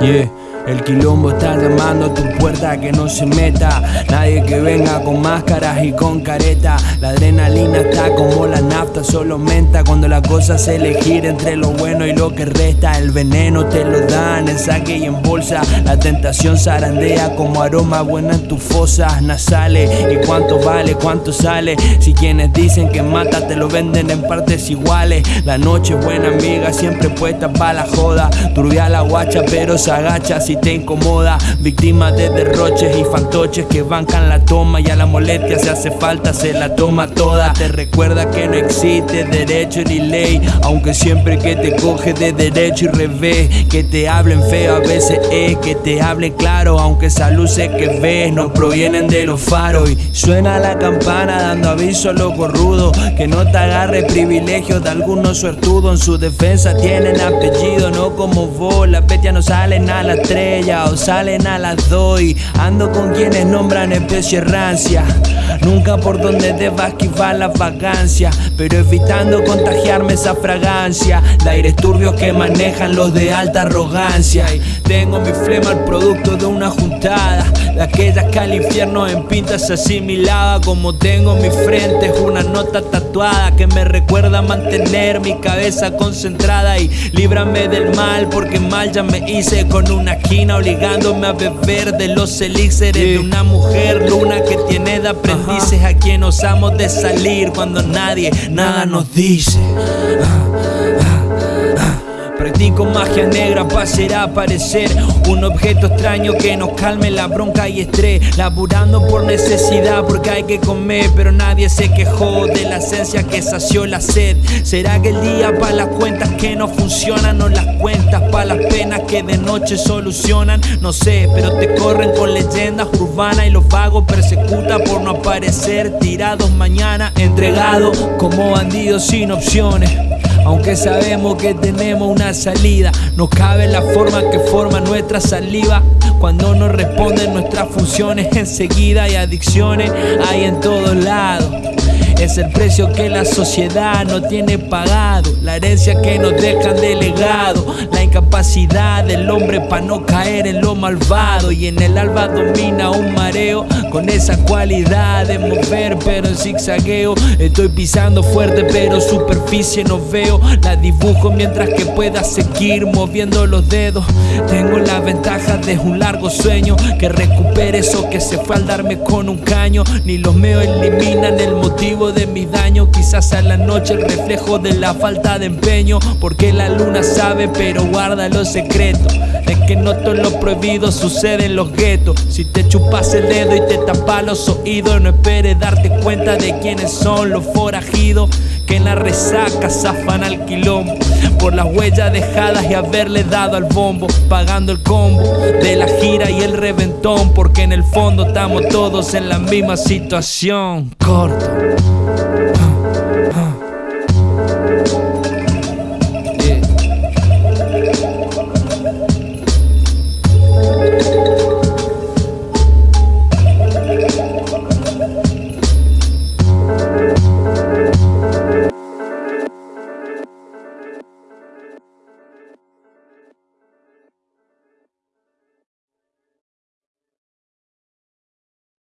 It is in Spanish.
Yeah. El quilombo está llamando a tu puerta que no se meta. Nadie que venga con máscaras y con careta. La adrenalina está como la nafta, solo aumenta cuando la cosa se elegir entre lo bueno y lo que resta. El veneno te lo dan en saque y en bolsa. La tentación zarandea como aroma buena en tus fosas nasales. ¿Y cuánto vale? ¿Cuánto sale? Si quienes dicen que mata te lo venden en partes iguales. La noche buena amiga siempre puesta para la joda. Turbia la guacha pero se agacha si te incomoda. Víctima de derroches y fantoches que bancan la toma y a la molestia se hace falta, se la toma toda. Te recuerda que no existe derecho ni ley, aunque siempre que te coge de derecho y revés, que te hablen feo a veces es que te hablen claro, aunque esa luces que ves no provienen de los faros. Y suena la campana dando aviso a los rudo que no te agarre privilegios de algunos suertudos. En su defensa tienen apellido, no como vos, las bestias no salen a las tres o salen a las doy. Ando con quienes nombran especie rancia. Nunca por donde deba esquivar la vagancia, pero evitando contagiarme esa fragancia. De aires turbios que manejan los de alta arrogancia. Y tengo mi flema el producto de una juntada, de aquellas que al infierno en pintas asimilaba. Como tengo mi frente, es una nota tatuada que me recuerda mantener mi cabeza concentrada y líbrame del mal, porque mal ya me hice con una esquina obligándome a beber de los elixires de una mujer luna que tiene de aprendices a quien osamos de salir cuando nadie nada nos dice. Practico magia negra para hacer aparecer un objeto extraño que nos calme la bronca y estrés. Laburando por necesidad porque hay que comer, pero nadie se quejó de la esencia que sació la sed. ¿Será que el día para las cuentas que no funcionan o las cuentas para que de noche solucionan? No sé, pero te corren con leyendas urbanas y los vagos persecutan por no aparecer tirados mañana, entregados como bandidos sin opciones. Aunque sabemos que tenemos una salida, no cabe la forma que forma nuestra saliva. Cuando no responden nuestras funciones enseguida y adicciones hay en todos lados. Es el precio que la sociedad no tiene pagado, la herencia que nos dejan de legado, la incapacidad del hombre para no caer en lo malvado. Y en el alba domina un mareo con esa cualidad de mover, pero en zigzagueo. Estoy pisando fuerte, pero superficie no veo. La dibujo mientras que pueda seguir moviendo los dedos. Tengo la ventaja de un largo sueño que recupere eso que se fue al darme con un caño. Ni los meos eliminan el motivo de mi daño. Quizás a la noche el reflejo de la falta de empeño. Porque la luna sabe, pero guarda los secretos. Es que no todo lo prohibido sucede en los guetos. Si te chupas el dedo y te tapas los oídos, no esperes darte cuenta de quiénes son los forajidos. Que en la resaca zafan al quilombo por las huellas dejadas y haberle dado al bombo, pagando el combo de la gira y el reventón, porque en el fondo estamos todos en la misma situación. Corto.